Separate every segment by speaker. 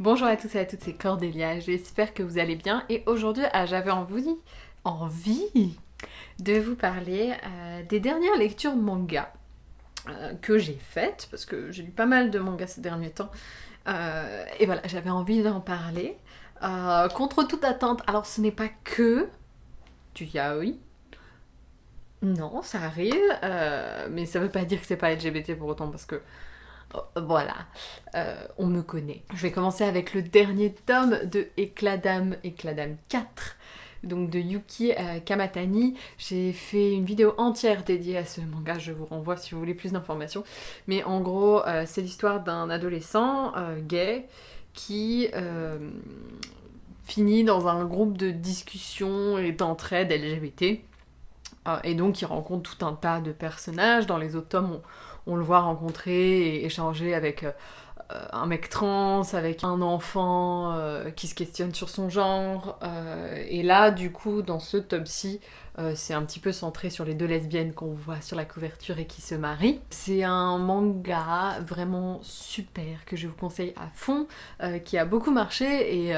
Speaker 1: Bonjour à tous et à toutes, c'est Cordélia, j'espère que vous allez bien. Et aujourd'hui ah, j'avais envie, envie de vous parler euh, des dernières lectures manga euh, que j'ai faites parce que j'ai lu pas mal de mangas ces derniers temps. Euh, et voilà j'avais envie d'en parler. Contre toute attente alors ce n'est pas que du yaoi. Non ça arrive mais ça veut pas dire que c'est pas LGBT pour autant parce que voilà, euh, on me connaît. Je vais commencer avec le dernier tome de Éclat d'âme, Éclat d'âme 4, donc de Yuki euh, Kamatani. J'ai fait une vidéo entière dédiée à ce manga, je vous renvoie si vous voulez plus d'informations. Mais en gros, euh, c'est l'histoire d'un adolescent gay qui finit dans un groupe de discussion et d'entraide LGBT. et donc il rencontre tout un tas de personnages. Dans les autres tomes, on le voit rencontrer et échanger avec euh, un mec trans, avec un enfant euh, qui se questionne sur son genre. Euh, et là, du coup, dans ce top-ci, c'est un petit peu centré sur les deux lesbiennes qu'on voit sur la couverture et qui se marient. C'est un manga vraiment super que je vous conseille à fond, qui a beaucoup marché et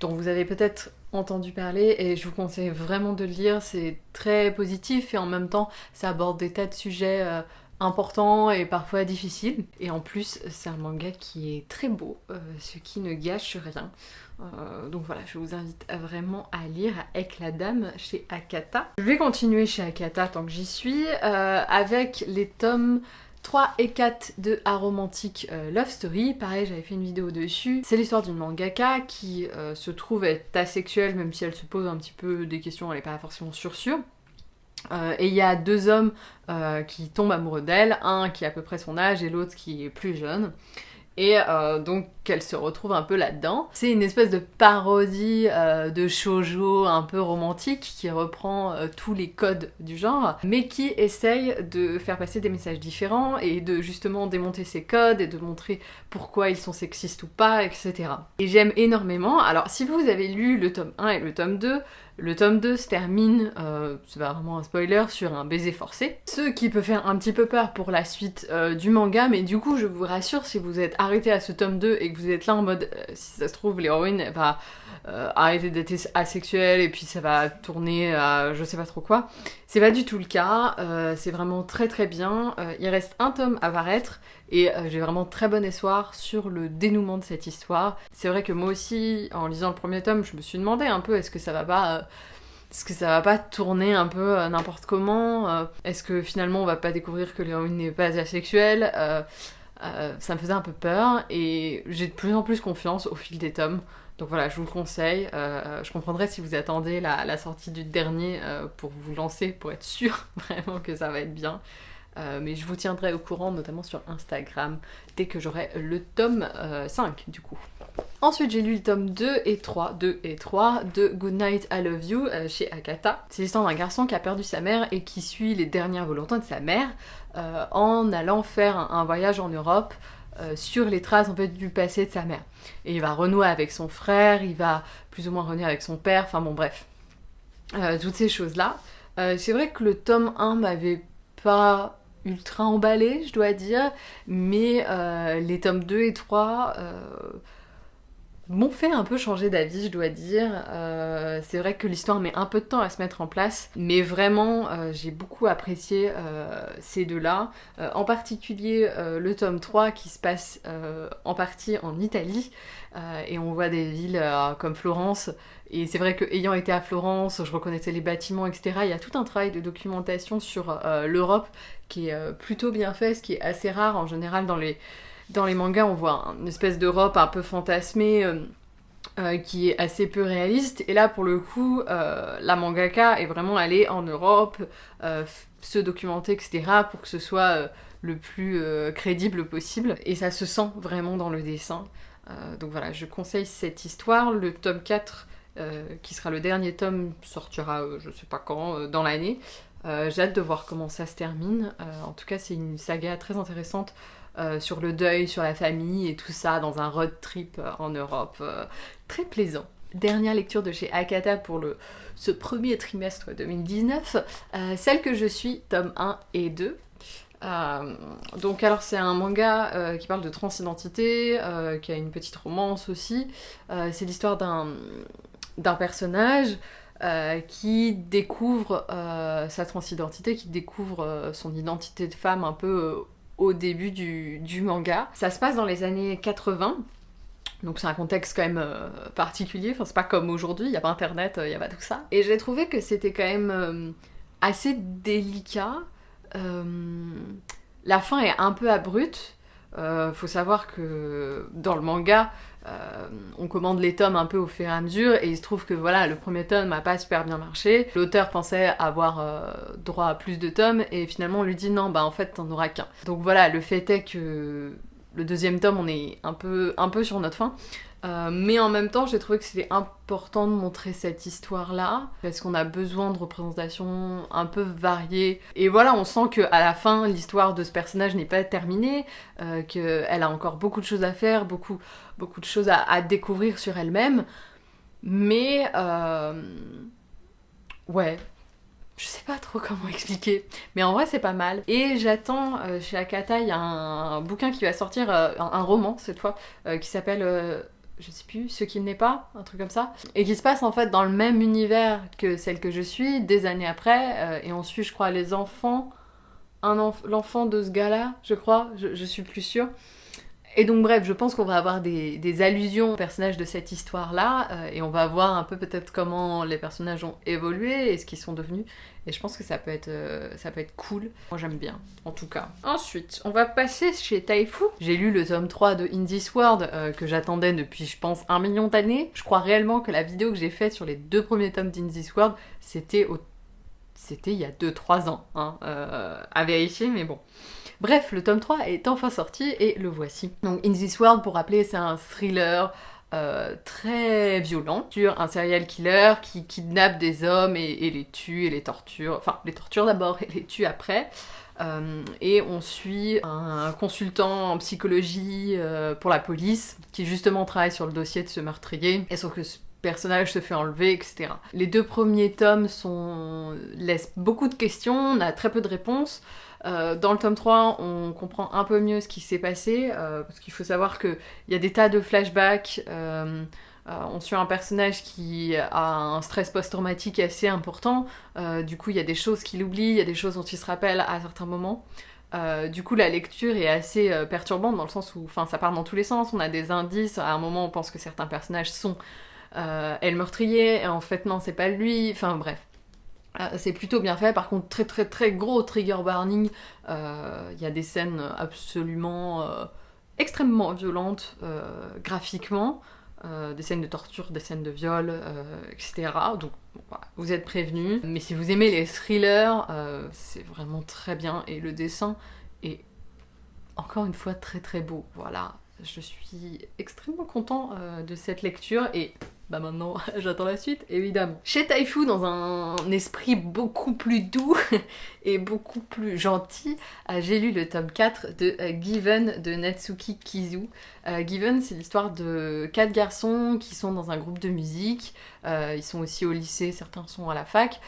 Speaker 1: dont vous avez peut-être entendu parler et je vous conseille vraiment de le lire. C'est très positif et en même temps, ça aborde des tas de sujets important et parfois difficile. Et en plus, c'est un manga qui est très beau, euh, ce qui ne gâche rien. Euh, donc voilà, je vous invite vraiment à lire Avec la Dame chez Akata. Je vais continuer chez Akata tant que j'y suis, euh, avec les tomes 3 et 4 de Aromantic Love Story. Pareil, j'avais fait une vidéo dessus. C'est l'histoire d'une mangaka qui se trouve être asexuelle, même si elle se pose un petit peu des questions, elle n'est pas forcément sûre sûre. Euh, et il y a deux hommes euh, qui tombent amoureux d'elle, un qui a à peu près son âge et l'autre qui est plus jeune. Et euh, donc qu'elle se retrouve un peu là-dedans. C'est une espèce de parodie de shoujo un peu romantique qui reprend tous les codes du genre, mais qui essaye de faire passer des messages différents et de justement démonter ces codes et de montrer pourquoi ils sont sexistes ou pas, etc. Et j'aime énormément. Alors si vous avez lu le tome 1 et le tome 2, le tome 2 se termine, euh, c'est pas vraiment un spoiler, sur un baiser forcé. Ce qui peut faire un petit peu peur pour la suite euh, du manga, mais du coup je vous rassure, si vous êtes arrêté à ce tome 2 et que vous êtes là en mode, euh, si ça se trouve, l'héroïne va arrêter d'être asexuelle et puis ça va tourner à je sais pas trop quoi. C'est pas du tout le cas, c'est vraiment très très bien. il reste un tome à paraître, et euh, j'ai vraiment très bon espoir sur le dénouement de cette histoire. C'est vrai que moi aussi, en lisant le premier tome, je me suis demandé un peu est-ce que ça va pas... Euh, est-ce que ça va pas tourner un peu euh, n'importe comment Est-ce que finalement on va pas découvrir que l'héroïne n'est pas asexuelle Ça me faisait un peu peur et j'ai de plus en plus confiance au fil des tomes. Donc voilà, je vous le conseille. je comprendrai si vous attendez la, la sortie du dernier pour vous lancer, pour être sûr vraiment que ça va être bien. Euh, mais je vous tiendrai au courant, notamment sur Instagram, dès que j'aurai le tome 5 euh, du coup. Ensuite, j'ai lu le tome 2 et 3, 2 et 3 de Good Night I Love You euh, chez Akata. C'est l'histoire d'un garçon qui a perdu sa mère et qui suit les dernières volontés de sa mère en allant faire un, voyage en Europe sur les traces en fait du passé de sa mère. Et il va renouer avec son frère, il va plus ou moins renouer avec son père, enfin bon bref. toutes ces choses-là. c'est vrai que le tome 1 m'avait pas ultra emballé, je dois dire, mais euh, les tomes 2 et 3 euh, m'ont fait un peu changer d'avis, je dois dire. Euh, c'est vrai que l'histoire met un peu de temps à se mettre en place, mais vraiment, j'ai beaucoup apprécié ces deux-là. en particulier le tome 3 qui se passe en partie en Italie, et on voit des villes comme Florence, et c'est vrai que ayant été à Florence, je reconnaissais les bâtiments, etc. Il y a tout un travail de documentation sur l'Europe qui est euh, plutôt bien fait, ce qui est assez rare en général dans les, dans les mangas. On voit une espèce d'Europe un peu fantasmée. Euh, euh, qui est assez peu réaliste. Et là, pour le coup, la mangaka est vraiment allée en Europe, se documenter, etc., pour que ce soit le plus crédible possible. Et ça se sent vraiment dans le dessin. donc voilà, je conseille cette histoire. Le tome 4, qui sera le dernier tome, sortira je sais pas quand, dans l'année. Euh, j'ai hâte de voir comment ça se termine. Euh, en tout cas, c'est une saga très intéressante euh, sur le deuil, sur la famille et tout ça dans un road trip en Europe. très plaisant. Dernière lecture de chez Akata pour le, ce premier trimestre 2019. celle que je suis, tome 1 et 2. donc alors c'est un manga qui parle de transidentité, qui a une petite romance aussi. c'est l'histoire d'un personnage qui découvre sa transidentité, qui découvre son identité de femme un peu au début du, manga. Ça se passe dans les années 80. Donc c'est un contexte quand même euh, particulier, enfin c'est pas comme aujourd'hui, il n'y a pas internet, il n'y a pas tout ça. Et j'ai trouvé que c'était quand même euh, assez délicat. Euh, la fin est un peu abrupte. Faut savoir que dans le manga, on commande les tomes un peu au fur et à mesure, et il se trouve que voilà, le premier tome n'a pas super bien marché. L'auteur pensait avoir droit à plus de tomes, et finalement on lui dit non, bah en fait t'en auras qu'un. Donc voilà, le fait est que le deuxième tome, on est un peu, un peu sur notre fin. Euh, mais en même temps, j'ai trouvé que c'était important de montrer cette histoire-là, parce qu'on a besoin de représentations un peu variées. Et voilà, on sent qu'à la fin, l'histoire de ce personnage n'est pas terminée, euh, qu'elle a encore beaucoup de choses à faire, beaucoup, beaucoup de choses à, découvrir sur elle-même. Mais... Euh, ouais, je sais pas trop comment expliquer, mais en vrai c'est pas mal. Et j'attends chez Akata, il y a un, bouquin qui va sortir, un, roman cette fois, qui s'appelle, je sais plus, Ce qu'il n'est pas, un truc comme ça, et qui se passe en fait dans le même univers que celle que je suis, des années après, et on suit je crois les enfants, un l'enfant de ce gars-là, je crois, je, je suis plus sûre. Et donc bref, je pense qu'on va avoir des, allusions aux personnages de cette histoire-là, euh, et on va voir un peu peut-être comment les personnages ont évolué et ce qu'ils sont devenus. Et je pense que ça peut être, euh, ça peut être cool. Moi j'aime bien, en tout cas. Ensuite, on va passer chez Taifu. J'ai lu le tome 3 de In World, euh, que j'attendais depuis, je pense, un million d'années. Je crois réellement que la vidéo que j'ai faite sur les deux premiers tomes d'In World, c'était. C'était il y a 2-3 ans, hein, à vérifier, mais bon. Bref, le tome 3 est enfin sorti et le voici. Donc In This World, pour rappeler, c'est un thriller euh, très violent sur un serial killer qui kidnappe des hommes et, les tue et les torture, enfin les torture d'abord et les tue après. Euh, et on suit un consultant en psychologie euh, pour la police qui justement travaille sur le dossier de ce meurtrier et sauf que ce personnage se fait enlever, etc. Les deux premiers tomes sont... laissent beaucoup de questions, on a très peu de réponses. Euh, dans le tome 3, on comprend un peu mieux ce qui s'est passé, euh, parce qu'il faut savoir qu'il y a des tas de flashbacks. Euh, on suit un personnage qui a un stress post-traumatique assez important. du coup, il y a des choses qu'il oublie, il y a des choses dont il se rappelle à certains moments. du coup, la lecture est assez perturbante dans le sens où, ça part dans tous les sens. On a des indices. À un moment, on pense que certains personnages sont elle meurtrier, et en fait, non, c'est pas lui. Enfin, bref. Euh, c'est plutôt bien fait, par contre très très très gros trigger warning, euh, il y a des scènes absolument euh, extrêmement violentes graphiquement, des scènes de torture, des scènes de viol, etc. Donc vous êtes prévenus. Mais si vous aimez les thrillers, c'est vraiment très bien. Et le dessin est encore une fois très très beau. Voilà, je suis extrêmement content de cette lecture. Et bah maintenant, j'attends la suite, évidemment. Chez Taifu, dans un esprit beaucoup plus doux et beaucoup plus gentil, euh, j'ai lu le tome 4 de euh, Given de Natsuki Kizu. Euh, Given, c'est l'histoire de quatre garçons qui sont dans un groupe de musique. ils sont aussi au lycée, certains sont à la fac.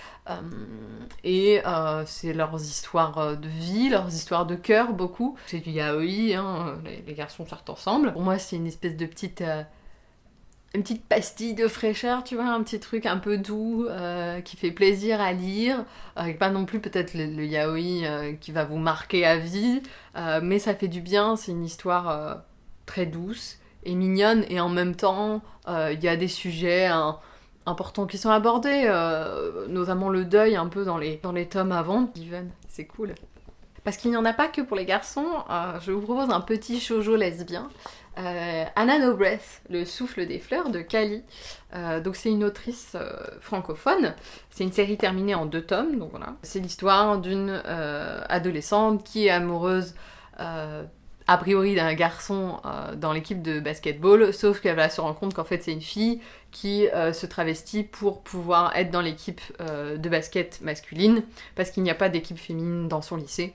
Speaker 1: et c'est leurs histoires de vie, leurs histoires de cœur, beaucoup. C'est du yaoi, hein, les, les, garçons sortent ensemble. Pour moi, c'est une espèce de petite une petite pastille de fraîcheur, tu vois, un petit truc un peu doux euh, qui fait plaisir à lire, avec pas non plus peut-être le, yaoi euh, qui va vous marquer à vie, euh, mais ça fait du bien, c'est une histoire très douce et mignonne, et en même temps, il y a des sujets hein, importants qui sont abordés, notamment le deuil un peu dans les, dans les tomes avant. Given, c'est cool. Parce qu'il n'y en a pas que pour les garçons, je vous propose un petit shoujo lesbien. Euh, Anna No Breath, Le souffle des fleurs de Kali. Euh, donc c'est une autrice euh, francophone. C'est une série terminée en deux tomes, donc voilà. C'est l'histoire d'une adolescente qui est amoureuse a priori d'un garçon dans l'équipe de basketball, sauf qu'elle va se rendre compte qu'en fait c'est une fille qui se travestit pour pouvoir être dans l'équipe de basket masculine, parce qu'il n'y a pas d'équipe féminine dans son lycée.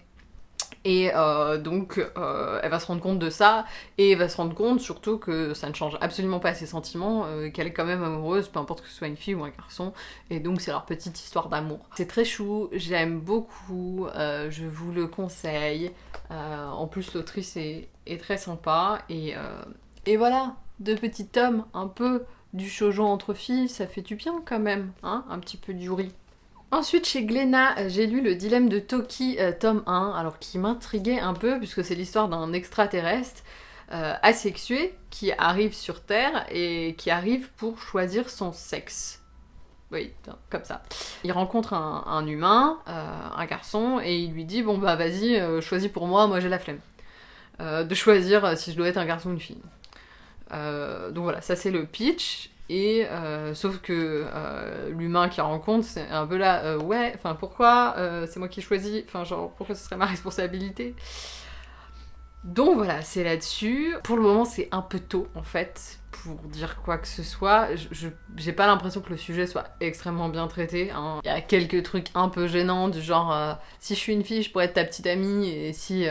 Speaker 1: Et euh, donc, euh, elle va se rendre compte de ça, et elle va se rendre compte surtout que ça ne change absolument pas ses sentiments, euh, qu'elle est quand même amoureuse, peu importe que ce soit une fille ou un garçon, et donc c'est leur petite histoire d'amour. C'est très chou, j'aime beaucoup, je vous le conseille. en plus, l'autrice est, très sympa, et, et voilà, deux petits tomes, un peu du shoujo entre filles, ça fait du bien quand même, hein, un petit peu du riz. Ensuite, chez Glénat, euh, j'ai lu Le dilemme de Toki, euh, tome 1, alors qui m'intriguait un peu, puisque c'est l'histoire d'un extraterrestre euh, asexué qui arrive sur Terre et qui arrive pour choisir son sexe. Oui, comme ça. Il rencontre un, humain, un garçon, et il lui dit Bon, bah vas-y, choisis pour moi, moi j'ai la flemme. de choisir si je dois être un garçon ou une fille. donc voilà, ça c'est le pitch. Et euh, sauf que euh, l'humain qui rencontre, c'est un peu là, euh, ouais, enfin pourquoi c'est moi qui choisis, enfin genre pourquoi ce serait ma responsabilité? Donc voilà, c'est là-dessus. Pour le moment, c'est un peu tôt en fait pour dire quoi que ce soit. J'ai pas l'impression que le sujet soit extrêmement bien traité. Hein. Il y a quelques trucs un peu gênants du genre si je suis une fille, je pourrais être ta petite amie et si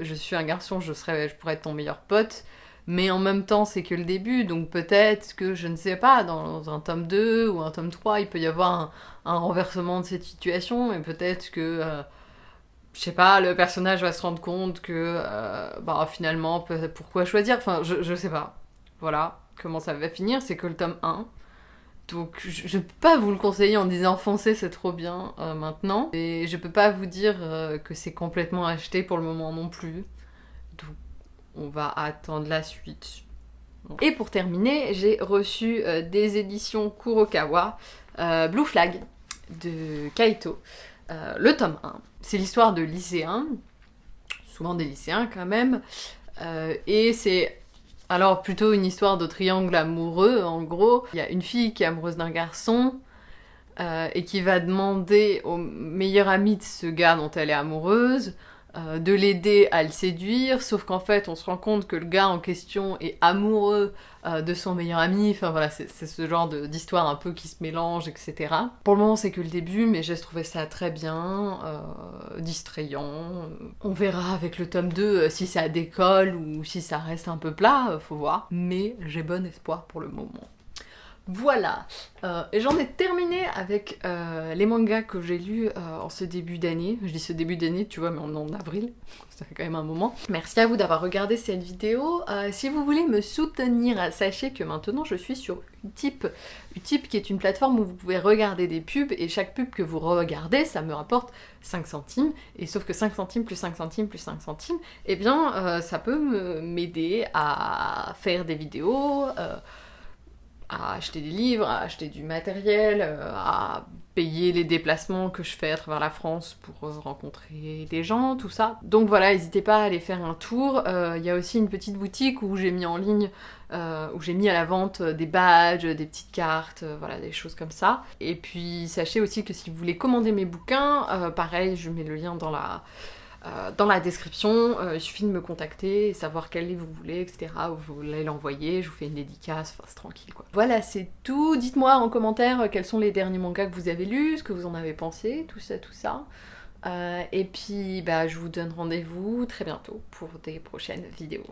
Speaker 1: je suis un garçon, je serais, je pourrais être ton meilleur pote mais en même temps c'est que le début, donc peut-être que, je ne sais pas, dans un tome 2 ou un tome 3, il peut y avoir un, renversement de cette situation, et peut-être que, euh, je sais pas, le personnage va se rendre compte que, euh, bah finalement, pourquoi choisir? Enfin, je, je sais pas. Voilà, comment ça va finir, c'est que le tome 1. Donc je, ne peux pas vous le conseiller en disant foncez c'est trop bien euh, maintenant. Et je peux pas vous dire que c'est complètement acheté pour le moment non plus. On va attendre la suite. Et pour terminer, j'ai reçu euh, des éditions Kurokawa, euh, Blue Flag de Kaito, euh, le tome 1. C'est l'histoire de lycéens, souvent des lycéens quand même, et c'est alors plutôt une histoire de triangle amoureux en gros. Il y a une fille qui est amoureuse d'un garçon, et qui va demander au meilleur ami de ce gars dont elle est amoureuse euh, de l'aider à le séduire, sauf qu'en fait on se rend compte que le gars en question est amoureux euh, de son meilleur ami, enfin voilà, c'est ce genre d'histoire un peu qui se mélange, etc. Pour le moment c'est que le début, mais j'ai trouvé ça très bien, euh, distrayant. On verra avec le tome 2 si ça décolle ou si ça reste un peu plat, faut voir, mais j'ai bon espoir pour le moment. Voilà, euh, et j'en ai terminé avec euh, les mangas que j'ai lus euh, en ce début d'année. Je dis ce début d'année, tu vois, mais on en avril, ça fait quand même un moment. Merci à vous d'avoir regardé cette vidéo. si vous voulez me soutenir, sachez que maintenant je suis sur Utip. Utip qui est une plateforme où vous pouvez regarder des pubs, et chaque pub que vous regardez, ça me rapporte 5 centimes. Et sauf que 5 centimes plus 5 centimes plus 5 centimes, eh bien ça peut m'aider à faire des vidéos à acheter des livres, à acheter du matériel, euh, à payer les déplacements que je fais à travers la France pour euh, rencontrer des gens, tout ça. Donc voilà, n'hésitez pas à aller faire un tour. Euh, il y a aussi une petite boutique où j'ai mis en ligne, où j'ai mis à la vente des badges, des petites cartes, voilà, des choses comme ça. Et puis sachez aussi que si vous voulez commander mes bouquins, pareil, je mets le lien dans la euh, dans la description, euh, il suffit de me contacter, savoir quel livre vous voulez, etc. Vous voulez l'envoyer, je vous fais une dédicace, enfin c'est tranquille quoi. Voilà, c'est tout. Dites-moi en commentaire euh, quels sont les derniers mangas que vous avez lus, ce que vous en avez pensé, tout ça, tout ça. et puis, bah, je vous donne rendez-vous très bientôt pour des prochaines vidéos.